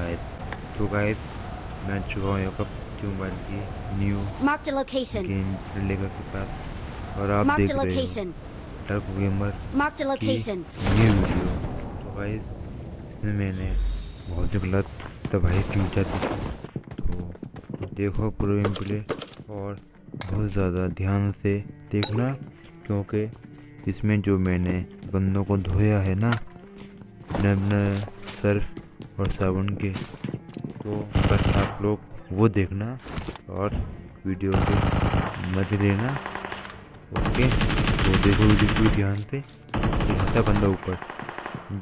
Guys तो guys मैं चुका हूँ यहाँ पर मोबाइल की new Marked a location. Game लेकर के पास और आप देख रहे हो. टर्क गेमर Marked a की location. न्यू वीडियो तो गाइस इसमें मैंने बहुत ही गलत तबाही की जाती तो देखो पूरा गेम प्ले और बहुत ज़्यादा ध्यान से देखना क्योंकि इसमें जो मैंने बंदों को धोया है ना नमन सर्फ और साबुन के तो बस आप लोग वो देखना और वीडियो को मत देना। ओके? तो देखो वीडियो पूरी ध्यान से। रहता बंदा ऊपर।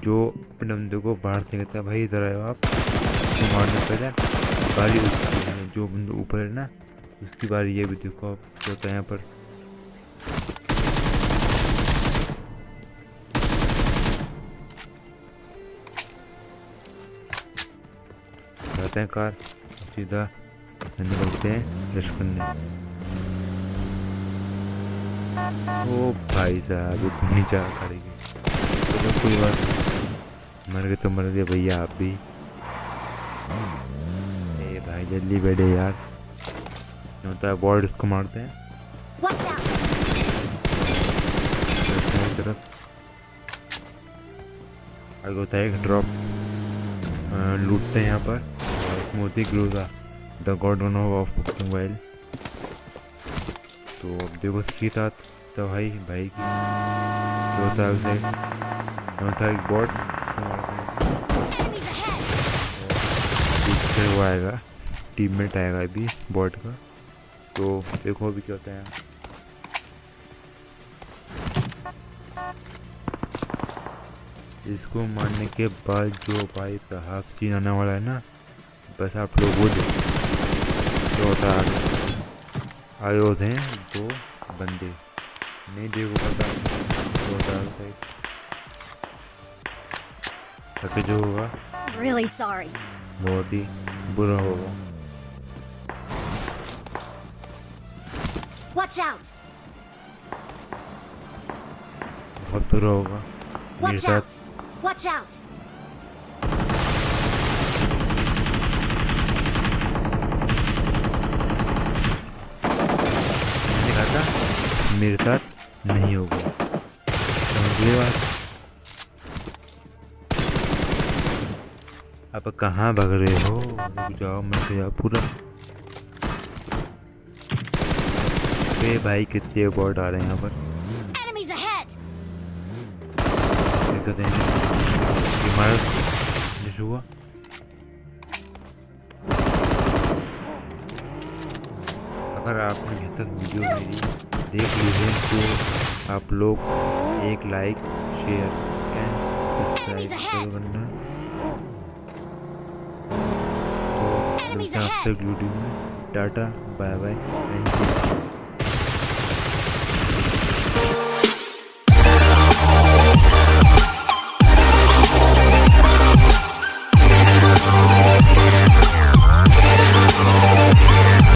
जो अपने बंदे को बाहर से कहता है, भाई इधर आयो आप। तो मारने पहले बारी उसकी जो बंदा ऊपर है ना, उसकी बारी ये भी देखो आप है यहाँ पर। जाते हैं कार। सीधा निकलते हैं रश करने ओ भाई साहब इतनी जा गाड़ी की चलो कोई बात मर गए तो मर गए भैया आप भी। ए भाई जल्दी बैठे यार। होता है बॉर्ड इसको मारते हैं। हैं तरफ़। आगे होता है एक ड्रॉप लूटते हैं यहाँ पर। मोती Groza the god one of mobile तो अब देखो इसके साथ तो भाई भाई की। जो है उसे है एक बॉट Enemies वो आएगा। टीममेट आएगा अभी बॉट का। तो देखो अभी क्या होता है। इसको मारने के बाद जो भाई साहब सीन आने वाला है ना बस आप लोग वो देखो जो होता है आए हैं दो बंदे नहीं देखो पता जो होता है ताकि जो होगा Really sorry. बहुत ही बुरा होगा Watch out! बहुत बुरा होगा Watch out! Watch out! मैंने कहा था मेरे साथ नहीं होगा। समझिए बात? अब कहाँ भाग रहे हो? रुक जाओ मैं तो जाओ पूरा वे भाई कितने बॉट आ रहे हैं यहाँ पर। जैसे हुआ? अगर आपने अभी तक वीडियो मेरी देख लीजिए तो आप लोग एक लाइक शेयर एंड सब्सक्राइब ज़रूर करना। तो मिलते हैं आपसे वीडियो में tata bye bye thank you